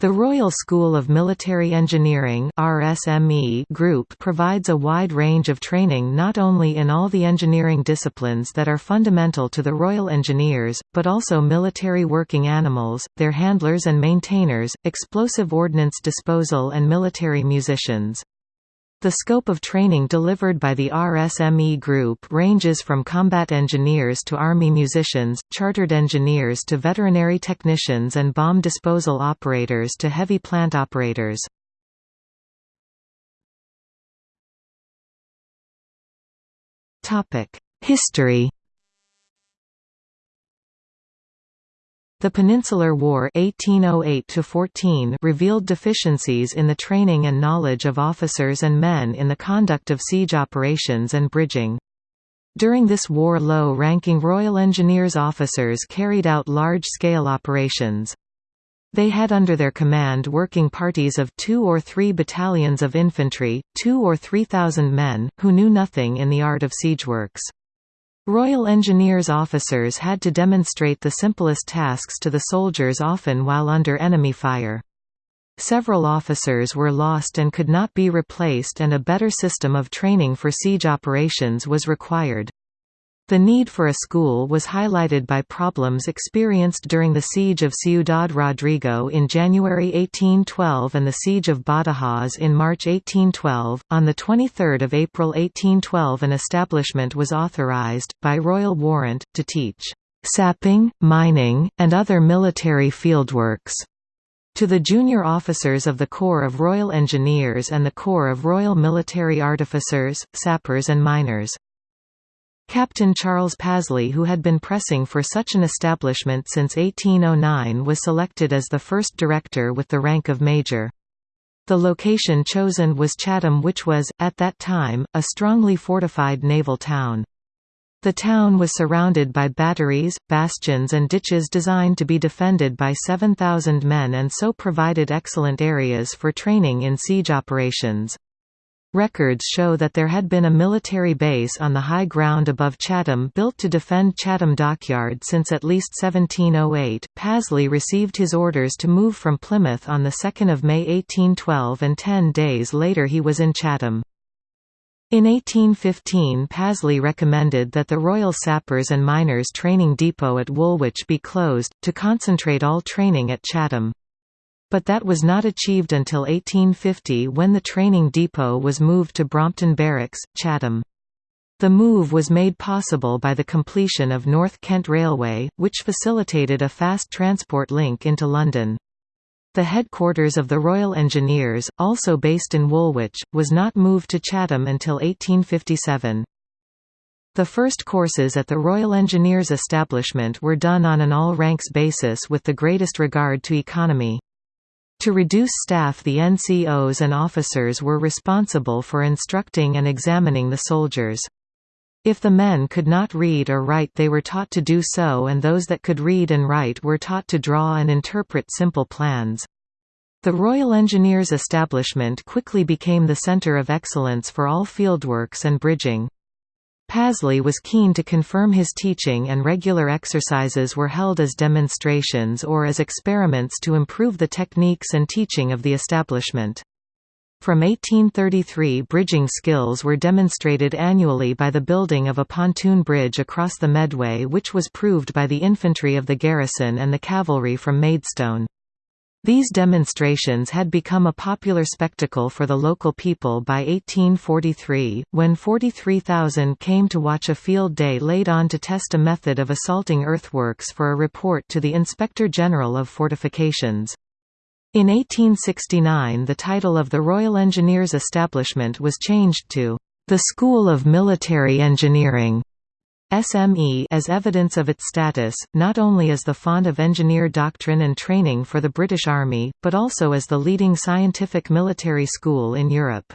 The Royal School of Military Engineering RSME group provides a wide range of training not only in all the engineering disciplines that are fundamental to the Royal Engineers, but also military working animals, their handlers and maintainers, explosive ordnance disposal and military musicians. The scope of training delivered by the RSME Group ranges from combat engineers to army musicians, chartered engineers to veterinary technicians and bomb disposal operators to heavy plant operators. History The Peninsular War 1808 revealed deficiencies in the training and knowledge of officers and men in the conduct of siege operations and bridging. During this war low-ranking Royal Engineers officers carried out large-scale operations. They had under their command working parties of two or three battalions of infantry, two or three thousand men, who knew nothing in the art of siege works. Royal Engineers officers had to demonstrate the simplest tasks to the soldiers often while under enemy fire. Several officers were lost and could not be replaced and a better system of training for siege operations was required. The need for a school was highlighted by problems experienced during the siege of Ciudad Rodrigo in January 1812 and the siege of Badajoz in March 1812. On the 23rd of April 1812, an establishment was authorized by royal warrant to teach sapping, mining, and other military fieldworks to the junior officers of the Corps of Royal Engineers and the Corps of Royal Military Artificers, Sappers and Miners. Captain Charles Pasley who had been pressing for such an establishment since 1809 was selected as the first director with the rank of major. The location chosen was Chatham which was, at that time, a strongly fortified naval town. The town was surrounded by batteries, bastions and ditches designed to be defended by 7,000 men and so provided excellent areas for training in siege operations. Records show that there had been a military base on the high ground above Chatham built to defend Chatham Dockyard since at least 1708. Pasley received his orders to move from Plymouth on 2 May 1812 and ten days later he was in Chatham. In 1815 Pasley recommended that the Royal Sappers and Miners Training Depot at Woolwich be closed, to concentrate all training at Chatham. But that was not achieved until 1850 when the training depot was moved to Brompton Barracks, Chatham. The move was made possible by the completion of North Kent Railway, which facilitated a fast transport link into London. The headquarters of the Royal Engineers, also based in Woolwich, was not moved to Chatham until 1857. The first courses at the Royal Engineers establishment were done on an all-ranks basis with the greatest regard to economy. To reduce staff the NCOs and officers were responsible for instructing and examining the soldiers. If the men could not read or write they were taught to do so and those that could read and write were taught to draw and interpret simple plans. The Royal Engineers establishment quickly became the centre of excellence for all fieldworks and bridging. Pasley was keen to confirm his teaching and regular exercises were held as demonstrations or as experiments to improve the techniques and teaching of the establishment. From 1833 bridging skills were demonstrated annually by the building of a pontoon bridge across the Medway which was proved by the infantry of the garrison and the cavalry from Maidstone. These demonstrations had become a popular spectacle for the local people by 1843, when 43,000 came to watch a field day laid on to test a method of assaulting earthworks for a report to the Inspector General of Fortifications. In 1869 the title of the Royal Engineers establishment was changed to, "...the School of Military Engineering", SME as evidence of its status, not only as the font of engineer doctrine and training for the British Army, but also as the leading scientific military school in Europe.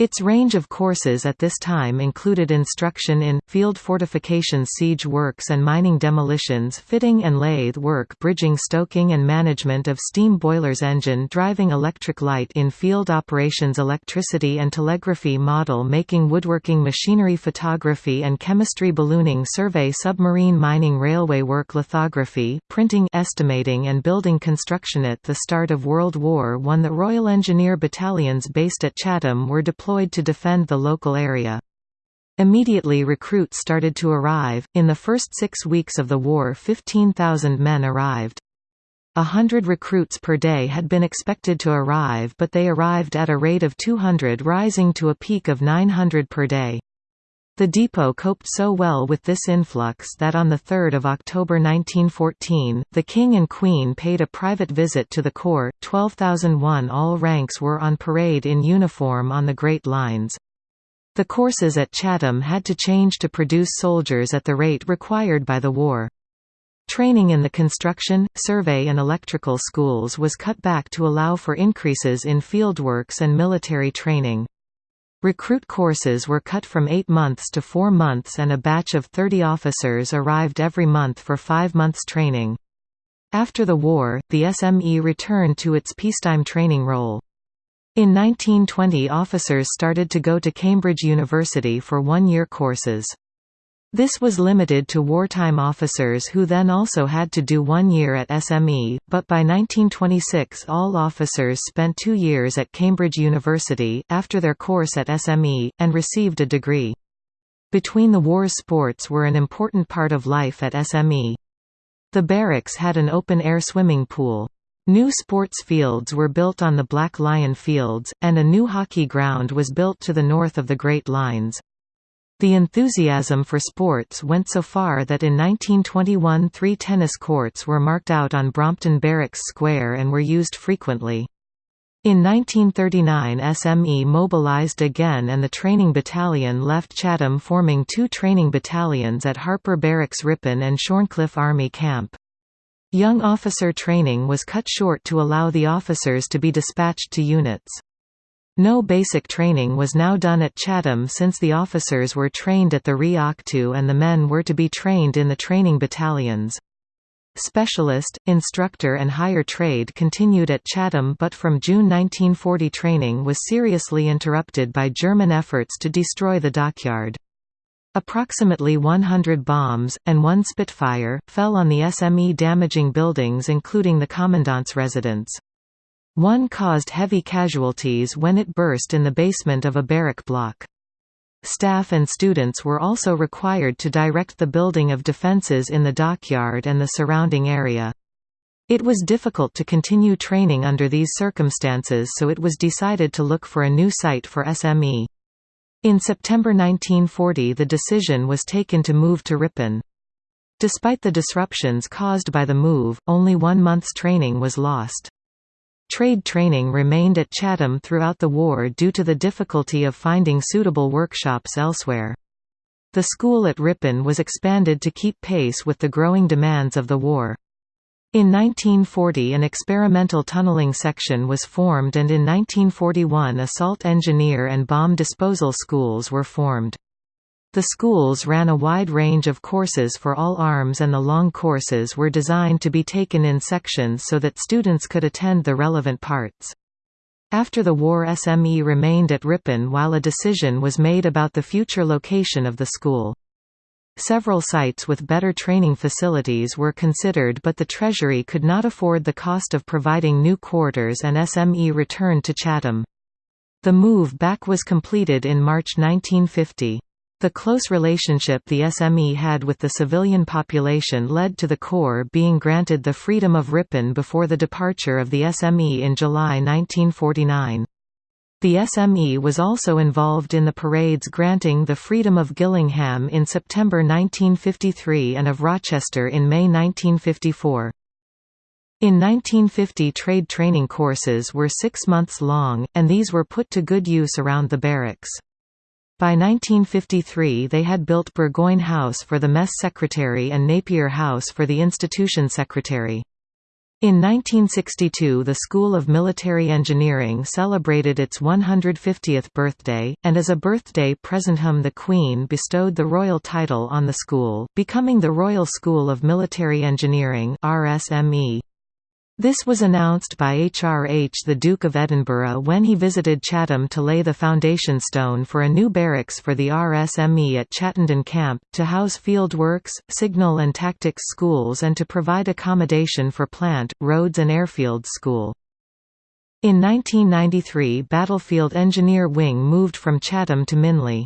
Its range of courses at this time included instruction in, field fortifications siege works and mining demolitions fitting and lathe work bridging stoking and management of steam boilers engine driving electric light in field operations electricity and telegraphy model making woodworking machinery photography and chemistry ballooning survey submarine mining railway work lithography printing estimating and building construction. At the start of World War I the Royal Engineer battalions based at Chatham were deployed deployed to defend the local area. Immediately recruits started to arrive. In the first six weeks of the war 15,000 men arrived. A hundred recruits per day had been expected to arrive but they arrived at a rate of 200 rising to a peak of 900 per day. The depot coped so well with this influx that on 3 October 1914, the King and Queen paid a private visit to the Corps. 12,001 all ranks were on parade in uniform on the Great Lines. The courses at Chatham had to change to produce soldiers at the rate required by the war. Training in the construction, survey and electrical schools was cut back to allow for increases in fieldworks and military training. Recruit courses were cut from eight months to four months and a batch of 30 officers arrived every month for five months training. After the war, the SME returned to its peacetime training role. In 1920 officers started to go to Cambridge University for one-year courses. This was limited to wartime officers who then also had to do one year at SME, but by 1926 all officers spent two years at Cambridge University, after their course at SME, and received a degree. Between the wars sports were an important part of life at SME. The barracks had an open-air swimming pool. New sports fields were built on the Black Lion Fields, and a new hockey ground was built to the north of the Great Lines. The enthusiasm for sports went so far that in 1921 three tennis courts were marked out on Brompton Barracks Square and were used frequently. In 1939 SME mobilized again and the training battalion left Chatham forming two training battalions at Harper Barracks Ripon and Shorncliffe Army Camp. Young officer training was cut short to allow the officers to be dispatched to units. No basic training was now done at Chatham since the officers were trained at the Reactu and the men were to be trained in the training battalions. Specialist, instructor and higher trade continued at Chatham but from June 1940 training was seriously interrupted by German efforts to destroy the dockyard. Approximately 100 bombs, and one Spitfire, fell on the SME damaging buildings including the Commandant's residence. One caused heavy casualties when it burst in the basement of a barrack block. Staff and students were also required to direct the building of defences in the dockyard and the surrounding area. It was difficult to continue training under these circumstances so it was decided to look for a new site for SME. In September 1940 the decision was taken to move to Ripon. Despite the disruptions caused by the move, only one month's training was lost. Trade training remained at Chatham throughout the war due to the difficulty of finding suitable workshops elsewhere. The school at Ripon was expanded to keep pace with the growing demands of the war. In 1940 an experimental tunneling section was formed and in 1941 assault engineer and bomb disposal schools were formed. The schools ran a wide range of courses for all arms and the long courses were designed to be taken in sections so that students could attend the relevant parts. After the war SME remained at Ripon while a decision was made about the future location of the school. Several sites with better training facilities were considered but the Treasury could not afford the cost of providing new quarters and SME returned to Chatham. The move back was completed in March 1950. The close relationship the SME had with the civilian population led to the Corps being granted the freedom of Ripon before the departure of the SME in July 1949. The SME was also involved in the parades granting the freedom of Gillingham in September 1953 and of Rochester in May 1954. In 1950 trade training courses were six months long, and these were put to good use around the barracks. By 1953 they had built Burgoyne House for the mess secretary and Napier House for the institution secretary. In 1962 the School of Military Engineering celebrated its 150th birthday, and as a birthday presenthum the Queen bestowed the royal title on the school, becoming the Royal School of Military Engineering RSME. This was announced by HRH the Duke of Edinburgh when he visited Chatham to lay the foundation stone for a new barracks for the RSME at Chattenden Camp, to house field works, signal and tactics schools and to provide accommodation for plant, roads and airfield school. In 1993 Battlefield Engineer Wing moved from Chatham to Minley.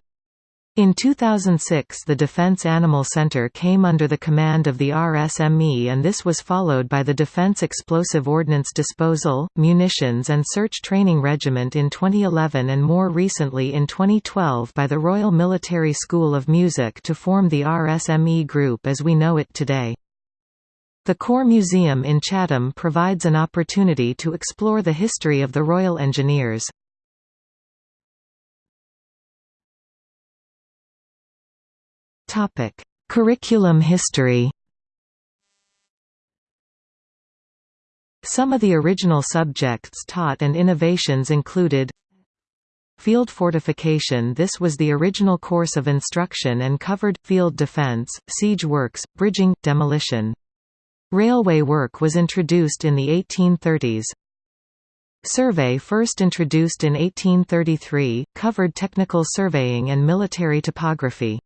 In 2006 the Defense Animal Center came under the command of the RSME and this was followed by the Defense Explosive Ordnance Disposal, Munitions and Search Training Regiment in 2011 and more recently in 2012 by the Royal Military School of Music to form the RSME group as we know it today. The Corps Museum in Chatham provides an opportunity to explore the history of the Royal Engineers. Topic: Curriculum history. Some of the original subjects taught and innovations included Field fortification This was the original course of instruction and covered, field defense, siege works, bridging, demolition. Railway work was introduced in the 1830s. Survey first introduced in 1833, covered technical surveying and military topography.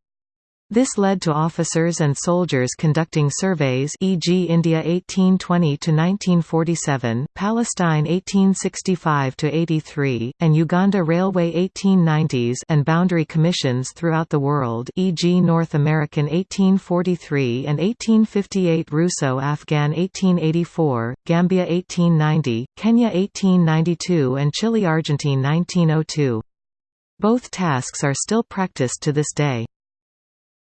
This led to officers and soldiers conducting surveys e.g. India 1820–1947, Palestine 1865–83, and Uganda Railway 1890s and boundary commissions throughout the world e.g. North American 1843 and 1858 Russo-Afghan 1884, Gambia 1890, Kenya 1892 and Chile-Argentine 1902. Both tasks are still practiced to this day.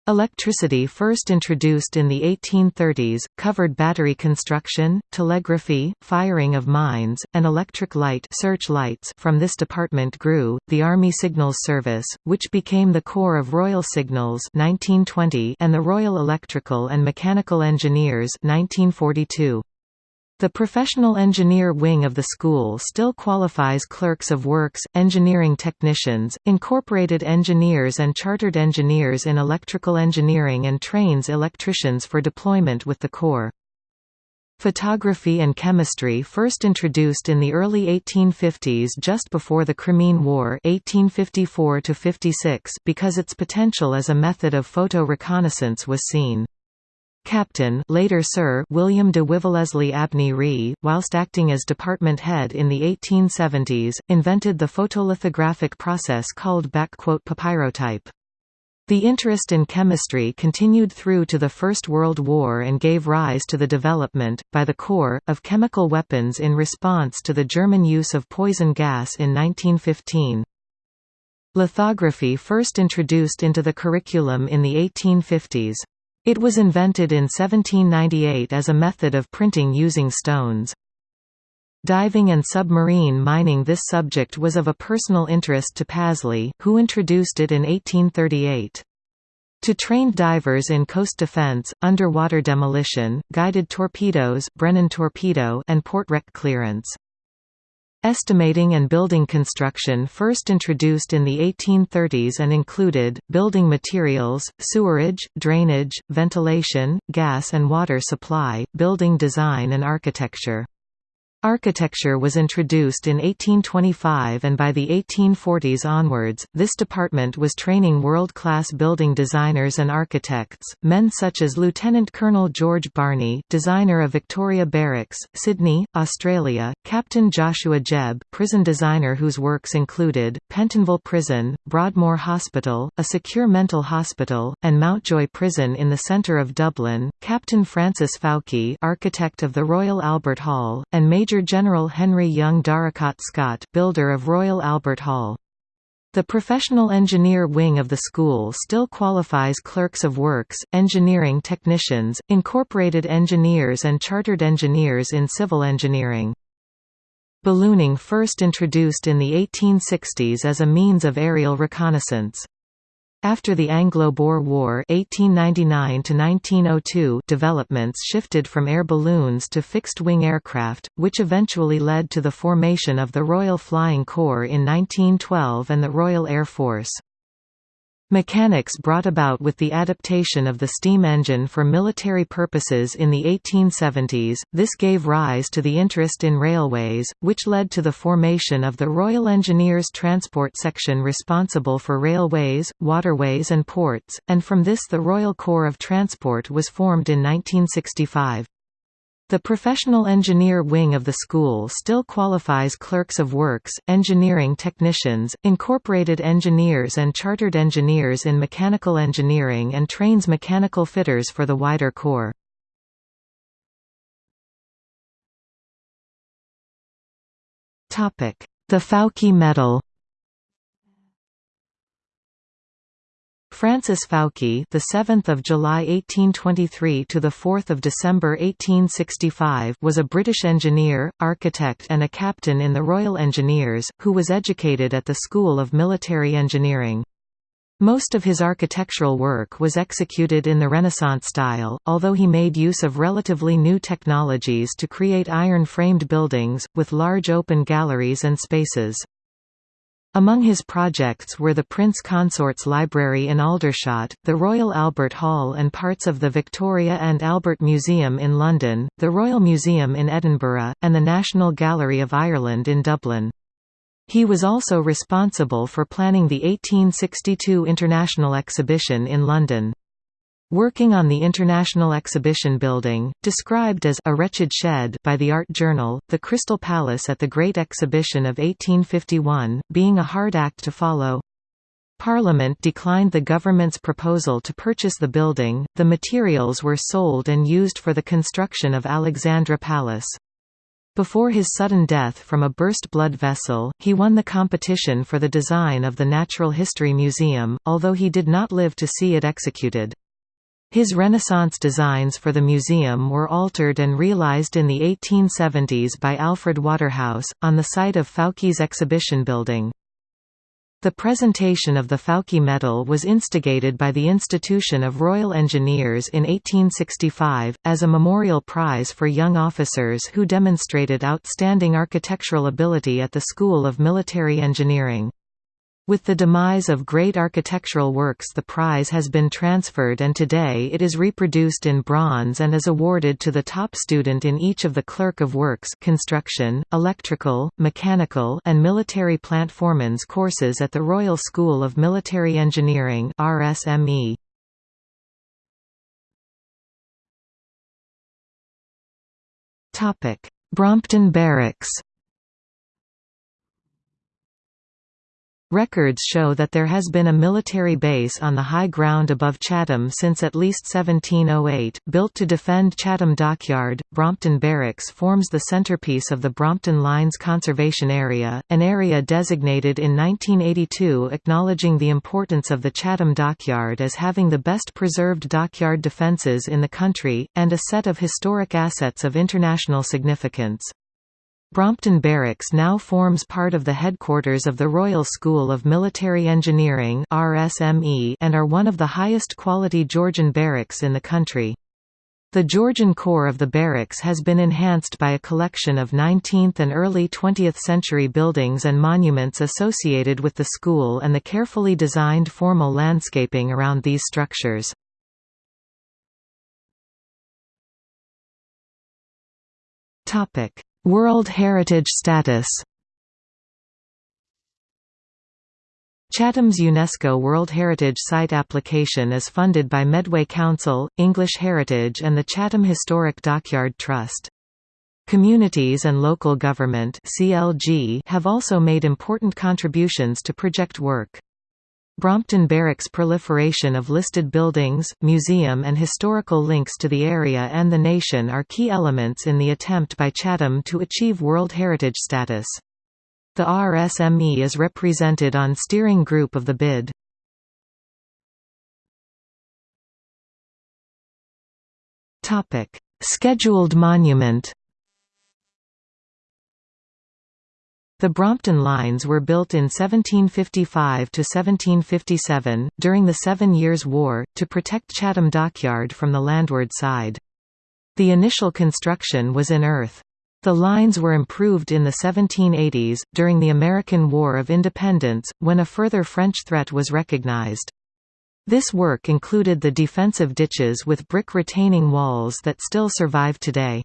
Electricity first introduced in the 1830s, covered battery construction, telegraphy, firing of mines, and electric light search lights from this department grew, the Army Signals Service, which became the core of Royal Signals 1920 and the Royal Electrical and Mechanical Engineers 1942. The professional engineer wing of the school still qualifies clerks of works, engineering technicians, incorporated engineers and chartered engineers in electrical engineering and trains electricians for deployment with the Corps. Photography and chemistry first introduced in the early 1850s just before the Crimean War 1854 because its potential as a method of photo reconnaissance was seen. Captain later Sir William de Wiveleslie Abney Ree, whilst acting as department head in the 1870s, invented the photolithographic process called papyrotype. The interest in chemistry continued through to the First World War and gave rise to the development, by the Corps, of chemical weapons in response to the German use of poison gas in 1915. Lithography first introduced into the curriculum in the 1850s. It was invented in 1798 as a method of printing using stones. Diving and submarine mining This subject was of a personal interest to Pasley, who introduced it in 1838. To trained divers in coast defense, underwater demolition, guided torpedoes Brennan torpedo and port wreck clearance. Estimating and building construction first introduced in the 1830s and included, building materials, sewerage, drainage, ventilation, gas and water supply, building design and architecture. Architecture was introduced in 1825 and by the 1840s onwards, this department was training world-class building designers and architects, men such as Lieutenant Colonel George Barney designer of Victoria Barracks, Sydney, Australia, Captain Joshua Jebb prison designer whose works included, Pentonville Prison, Broadmoor Hospital, a secure mental hospital, and Mountjoy Prison in the centre of Dublin, Captain Francis Fowke architect of the Royal Albert Hall, and Major Major General Henry Young Darracott Scott builder of Royal Albert Hall. The professional engineer wing of the school still qualifies clerks of works, engineering technicians, incorporated engineers and chartered engineers in civil engineering. Ballooning first introduced in the 1860s as a means of aerial reconnaissance. After the Anglo-Boer War (1899–1902), developments shifted from air balloons to fixed-wing aircraft, which eventually led to the formation of the Royal Flying Corps in 1912 and the Royal Air Force. Mechanics brought about with the adaptation of the steam engine for military purposes in the 1870s, this gave rise to the interest in railways, which led to the formation of the Royal Engineers Transport Section responsible for railways, waterways and ports, and from this the Royal Corps of Transport was formed in 1965. The professional engineer wing of the school still qualifies clerks of works, engineering technicians, incorporated engineers and chartered engineers in mechanical engineering and trains mechanical fitters for the wider corps. The Fowke Medal Francis Fowke, the 7th of July 1823 to the 4th of December 1865, was a British engineer, architect and a captain in the Royal Engineers, who was educated at the School of Military Engineering. Most of his architectural work was executed in the Renaissance style, although he made use of relatively new technologies to create iron-framed buildings, with large open galleries and spaces. Among his projects were the Prince Consort's Library in Aldershot, the Royal Albert Hall and parts of the Victoria and Albert Museum in London, the Royal Museum in Edinburgh, and the National Gallery of Ireland in Dublin. He was also responsible for planning the 1862 International Exhibition in London. Working on the International Exhibition Building, described as a wretched shed by the Art Journal, the Crystal Palace at the Great Exhibition of 1851, being a hard act to follow. Parliament declined the government's proposal to purchase the building, the materials were sold and used for the construction of Alexandra Palace. Before his sudden death from a burst blood vessel, he won the competition for the design of the Natural History Museum, although he did not live to see it executed. His Renaissance designs for the museum were altered and realized in the 1870s by Alfred Waterhouse, on the site of Fowke's exhibition building. The presentation of the Fowke Medal was instigated by the Institution of Royal Engineers in 1865, as a memorial prize for young officers who demonstrated outstanding architectural ability at the School of Military Engineering. With the demise of great architectural works the prize has been transferred and today it is reproduced in bronze and is awarded to the top student in each of the Clerk of Works construction, electrical, mechanical and military plant foreman's courses at the Royal School of Military Engineering RSME. Brompton Barracks Records show that there has been a military base on the high ground above Chatham since at least 1708. Built to defend Chatham Dockyard, Brompton Barracks forms the centrepiece of the Brompton Lines Conservation Area, an area designated in 1982 acknowledging the importance of the Chatham Dockyard as having the best preserved dockyard defences in the country, and a set of historic assets of international significance. Brompton Barracks now forms part of the headquarters of the Royal School of Military Engineering and are one of the highest quality Georgian barracks in the country. The Georgian core of the barracks has been enhanced by a collection of 19th and early 20th century buildings and monuments associated with the school and the carefully designed formal landscaping around these structures. Topic: World Heritage status Chatham's UNESCO World Heritage Site application is funded by Medway Council, English Heritage and the Chatham Historic Dockyard Trust. Communities and local government have also made important contributions to project work. Brompton Barracks' proliferation of listed buildings, museum and historical links to the area and the nation are key elements in the attempt by Chatham to achieve World Heritage status. The RSME is represented on steering group of the bid. Scheduled monument The Brompton Lines were built in 1755–1757, during the Seven Years' War, to protect Chatham Dockyard from the landward side. The initial construction was in earth. The lines were improved in the 1780s, during the American War of Independence, when a further French threat was recognized. This work included the defensive ditches with brick retaining walls that still survive today.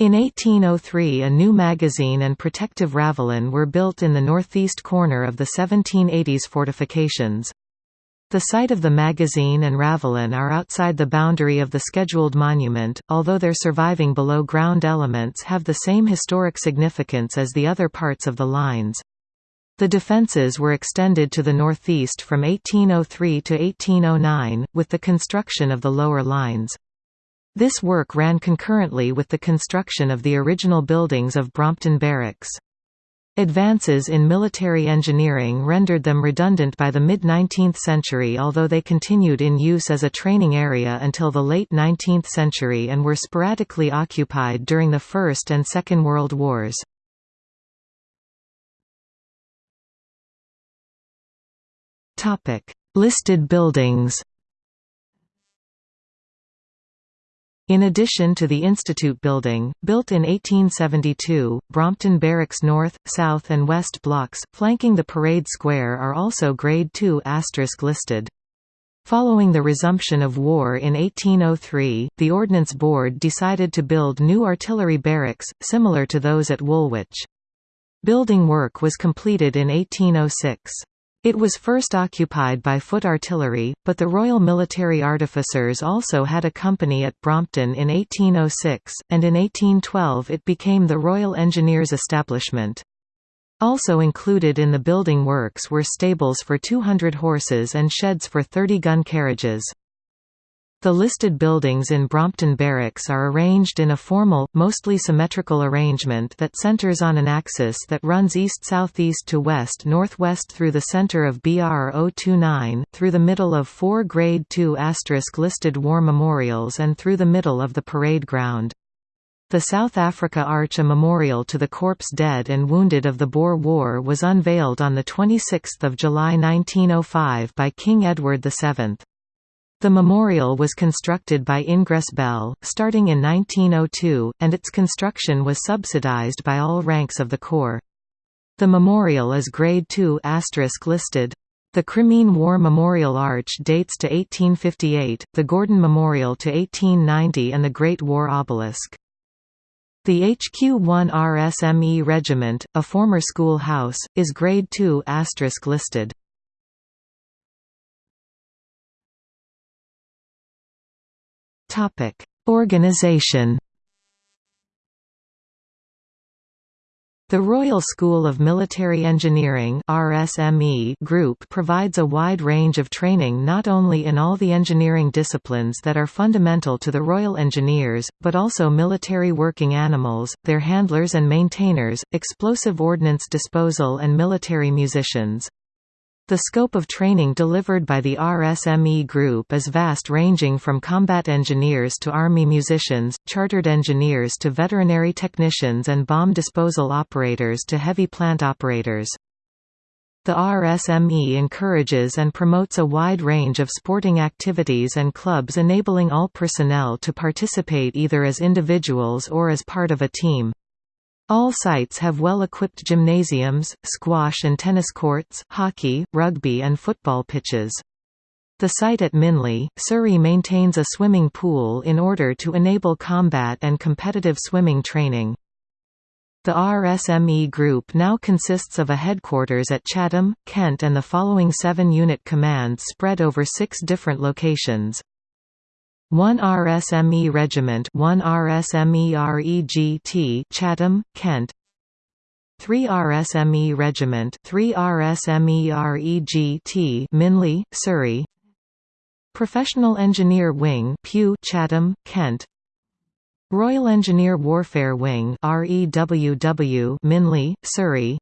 In 1803 a new magazine and protective ravelin were built in the northeast corner of the 1780s fortifications. The site of the magazine and ravelin are outside the boundary of the scheduled monument, although their surviving below-ground elements have the same historic significance as the other parts of the lines. The defences were extended to the northeast from 1803 to 1809, with the construction of the lower lines. This work ran concurrently with the construction of the original buildings of Brompton Barracks. Advances in military engineering rendered them redundant by the mid-19th century although they continued in use as a training area until the late 19th century and were sporadically occupied during the First and Second World Wars. Listed buildings In addition to the Institute Building, built in 1872, Brompton Barracks North, South and West blocks, flanking the Parade Square are also Grade II listed. Following the resumption of war in 1803, the Ordnance Board decided to build new artillery barracks, similar to those at Woolwich. Building work was completed in 1806. It was first occupied by foot artillery, but the Royal Military Artificers also had a company at Brompton in 1806, and in 1812 it became the Royal Engineers establishment. Also included in the building works were stables for 200 horses and sheds for 30 gun carriages. The listed buildings in Brompton Barracks are arranged in a formal, mostly symmetrical arrangement that centers on an axis that runs east-southeast to west-northwest through the center of BR 029, through the middle of four Grade II listed war memorials and through the middle of the parade ground. The South Africa Arch a memorial to the corpse dead and wounded of the Boer War was unveiled on 26 July 1905 by King Edward VII. The memorial was constructed by Ingress Bell, starting in 1902, and its construction was subsidized by all ranks of the Corps. The memorial is Grade II listed. The Crimean War Memorial Arch dates to 1858, the Gordon Memorial to 1890 and the Great War Obelisk. The HQ-1 RSME Regiment, a former school house, is Grade II listed. Topic: Organization. The Royal School of Military Engineering RSME group provides a wide range of training not only in all the engineering disciplines that are fundamental to the Royal Engineers, but also military working animals, their handlers and maintainers, explosive ordnance disposal and military musicians. The scope of training delivered by the RSME Group is vast ranging from combat engineers to army musicians, chartered engineers to veterinary technicians and bomb disposal operators to heavy plant operators. The RSME encourages and promotes a wide range of sporting activities and clubs enabling all personnel to participate either as individuals or as part of a team. All sites have well-equipped gymnasiums, squash and tennis courts, hockey, rugby and football pitches. The site at Minley, Surrey maintains a swimming pool in order to enable combat and competitive swimming training. The RSME group now consists of a headquarters at Chatham, Kent and the following seven unit commands spread over six different locations. 1 RSME Regiment 1 RSME REGT Chatham, Kent. 3 RSME Regiment 3 RSME REGT Minley, Surrey. Professional Engineer Wing Pew Chatham, Kent. Royal Engineer Warfare Wing REWW Minley, Surrey.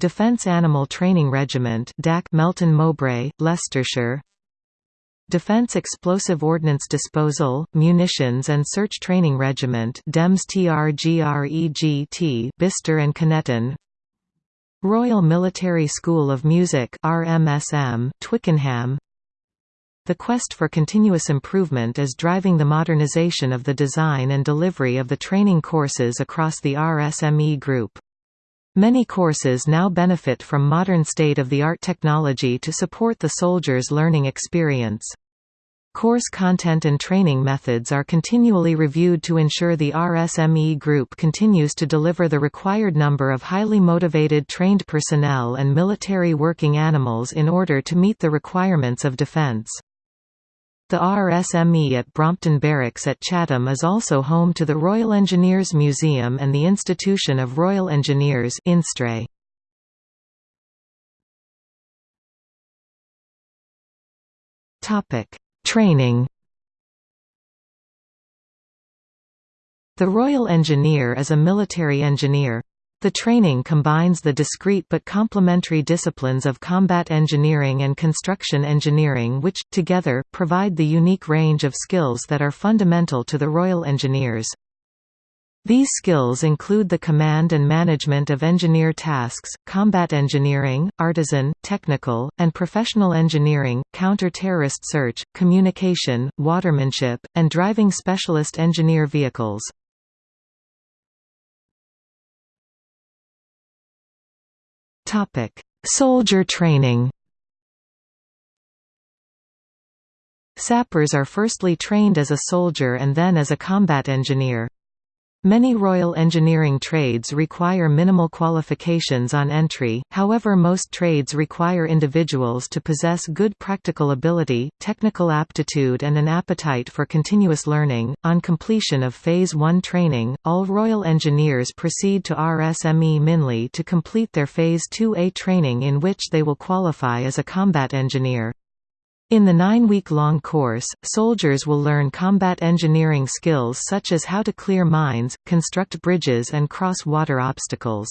Defence Animal Training Regiment DAC Melton Mowbray, Leicestershire Defense Explosive Ordnance Disposal, Munitions and Search Training Regiment DEMS TRGREGT Bicester and Kineton Royal Military School of Music RMSM, Twickenham The quest for continuous improvement is driving the modernization of the design and delivery of the training courses across the RSME group. Many courses now benefit from modern state-of-the-art technology to support the soldiers' learning experience. Course content and training methods are continually reviewed to ensure the RSME group continues to deliver the required number of highly motivated trained personnel and military working animals in order to meet the requirements of defense. The RSME at Brompton Barracks at Chatham is also home to the Royal Engineers Museum and the Institution of Royal Engineers INSTRE. Topic: Training The Royal Engineer is a military engineer. The training combines the discrete but complementary disciplines of combat engineering and construction engineering which, together, provide the unique range of skills that are fundamental to the Royal Engineers. These skills include the command and management of engineer tasks, combat engineering, artisan, technical, and professional engineering, counter-terrorist search, communication, watermanship, and driving specialist engineer vehicles. Soldier training Sappers are firstly trained as a soldier and then as a combat engineer. Many Royal Engineering trades require minimal qualifications on entry, however most trades require individuals to possess good practical ability, technical aptitude and an appetite for continuous learning. On completion of Phase 1 training, all Royal Engineers proceed to RSME Minley to complete their Phase 2A training in which they will qualify as a combat engineer. In the nine-week-long course, soldiers will learn combat engineering skills such as how to clear mines, construct bridges and cross water obstacles.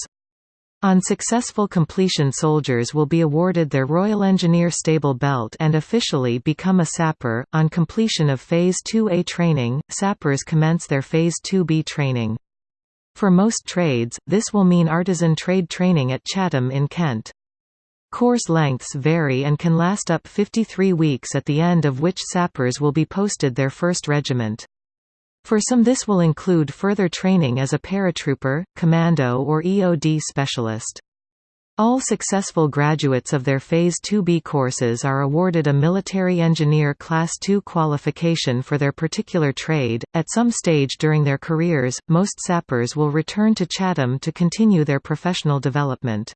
On successful completion soldiers will be awarded their Royal Engineer Stable Belt and officially become a sapper. On completion of Phase 2A training, sappers commence their Phase 2B training. For most trades, this will mean artisan trade training at Chatham in Kent. Course lengths vary and can last up 53 weeks at the end of which sappers will be posted their first regiment. For some this will include further training as a paratrooper, commando or EOD specialist. All successful graduates of their Phase 2B courses are awarded a Military Engineer Class II qualification for their particular trade. At some stage during their careers, most sappers will return to Chatham to continue their professional development.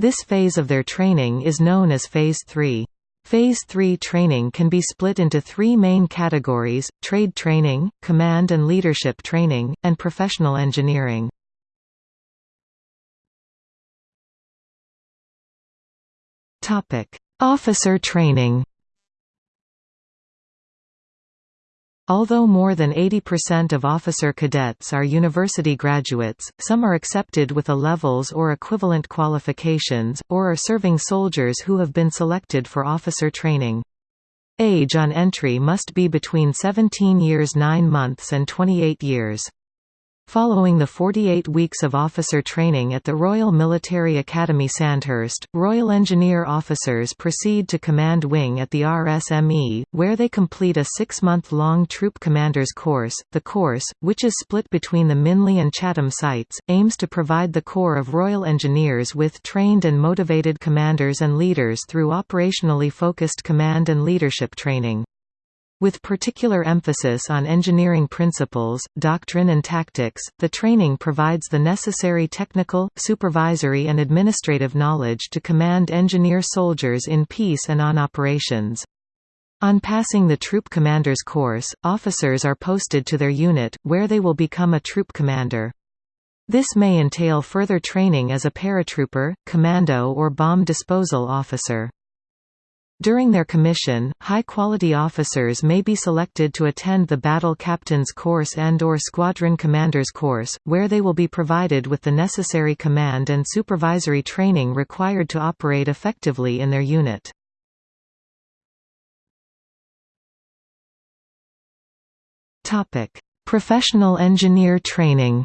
This phase of their training is known as Phase 3. Phase 3 training can be split into three main categories, trade training, command and leadership training, and professional engineering. Officer training Although more than 80% of officer cadets are university graduates, some are accepted with A levels or equivalent qualifications, or are serving soldiers who have been selected for officer training. Age on entry must be between 17 years 9 months and 28 years. Following the 48 weeks of officer training at the Royal Military Academy Sandhurst, Royal Engineer officers proceed to Command Wing at the RSME, where they complete a six-month-long Troop Commanders course. The course, which is split between the Minley and Chatham sites, aims to provide the Corps of Royal Engineers with trained and motivated commanders and leaders through operationally focused command and leadership training. With particular emphasis on engineering principles, doctrine and tactics, the training provides the necessary technical, supervisory and administrative knowledge to command engineer soldiers in peace and on operations. On passing the Troop Commander's course, officers are posted to their unit, where they will become a troop commander. This may entail further training as a paratrooper, commando or bomb disposal officer. During their commission, high-quality officers may be selected to attend the Battle Captain's Course and or Squadron Commander's Course, where they will be provided with the necessary command and supervisory training required to operate effectively in their unit. Professional engineer training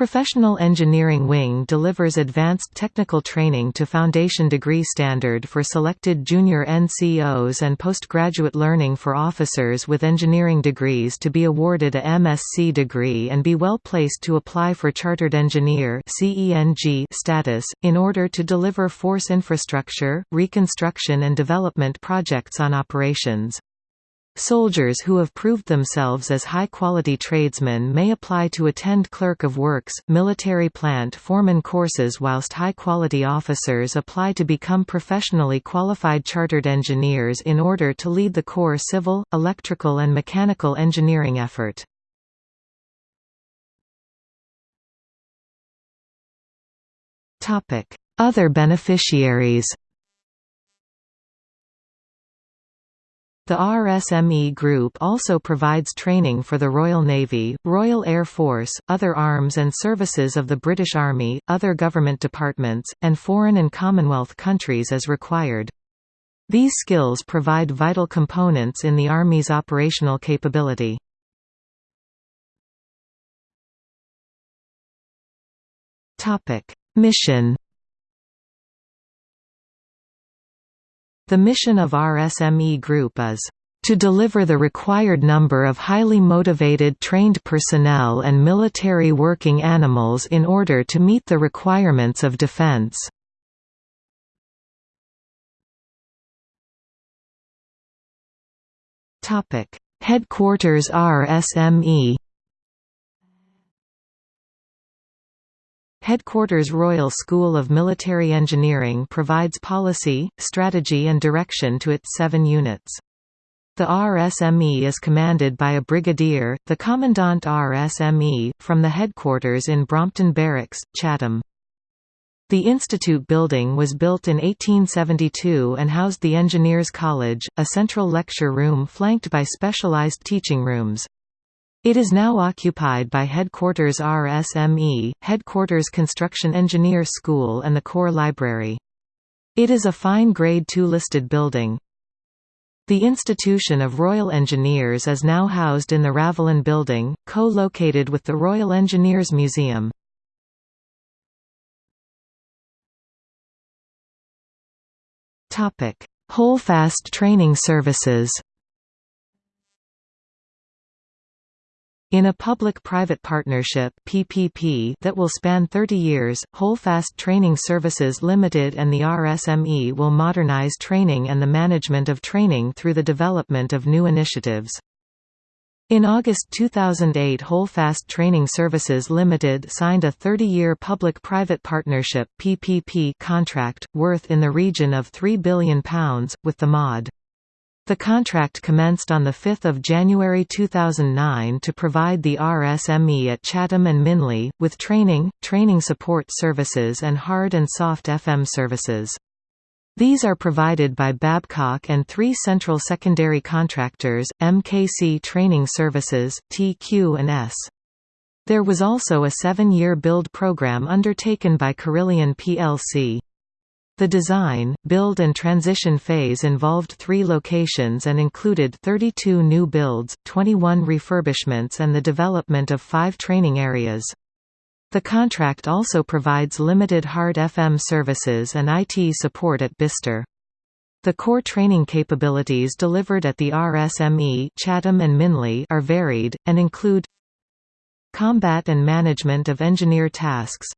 Professional Engineering Wing delivers advanced technical training to foundation degree standard for selected junior NCOs and postgraduate learning for officers with engineering degrees to be awarded a MSc degree and be well placed to apply for Chartered Engineer status, in order to deliver force infrastructure, reconstruction and development projects on operations. Soldiers who have proved themselves as high-quality tradesmen may apply to attend Clerk of Works, military plant foreman courses whilst high-quality officers apply to become professionally qualified chartered engineers in order to lead the Corps civil, electrical and mechanical engineering effort. Other beneficiaries The RSME Group also provides training for the Royal Navy, Royal Air Force, other arms and services of the British Army, other government departments, and foreign and Commonwealth countries as required. These skills provide vital components in the Army's operational capability. Mission The mission of RSME Group is to deliver the required number of highly motivated trained personnel and military working animals in order to meet the requirements of defense. Headquarters RSME Headquarters Royal School of Military Engineering provides policy, strategy and direction to its seven units. The RSME is commanded by a brigadier, the Commandant RSME, from the headquarters in Brompton Barracks, Chatham. The Institute building was built in 1872 and housed the Engineers College, a central lecture room flanked by specialized teaching rooms. It is now occupied by Headquarters RSME, Headquarters Construction Engineer School and the Corps Library. It is a fine Grade II listed building. The Institution of Royal Engineers is now housed in the Ravelin Building, co-located with the Royal Engineers Museum. Holdfast Training Services In a public-private partnership (PPP) that will span 30 years, Holdfast Training Services Limited and the RSME will modernize training and the management of training through the development of new initiatives. In August 2008 Holdfast Training Services Limited signed a 30-year public-private partnership PPP contract, worth in the region of £3 billion, with the MOD. The contract commenced on 5 January 2009 to provide the RSME at Chatham and Minley, with training, training support services and hard and soft FM services. These are provided by Babcock and three central secondary contractors, MKC Training Services, TQ and S. There was also a seven-year build program undertaken by Carillion plc. The design, build and transition phase involved three locations and included 32 new builds, 21 refurbishments and the development of five training areas. The contract also provides limited hard FM services and IT support at Bicester. The core training capabilities delivered at the RSME Chatham and Minley are varied, and include Combat and management of engineer tasks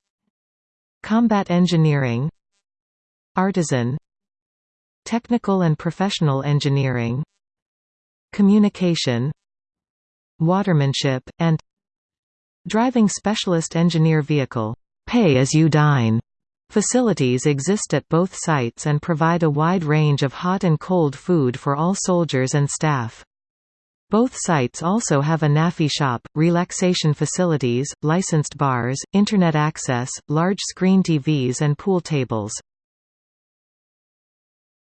Combat engineering Artisan Technical and professional engineering Communication Watermanship, and Driving Specialist Engineer Vehicle pay-as-you-dine Facilities exist at both sites and provide a wide range of hot and cold food for all soldiers and staff. Both sites also have a NAAFI shop, relaxation facilities, licensed bars, Internet access, large screen TVs and pool tables.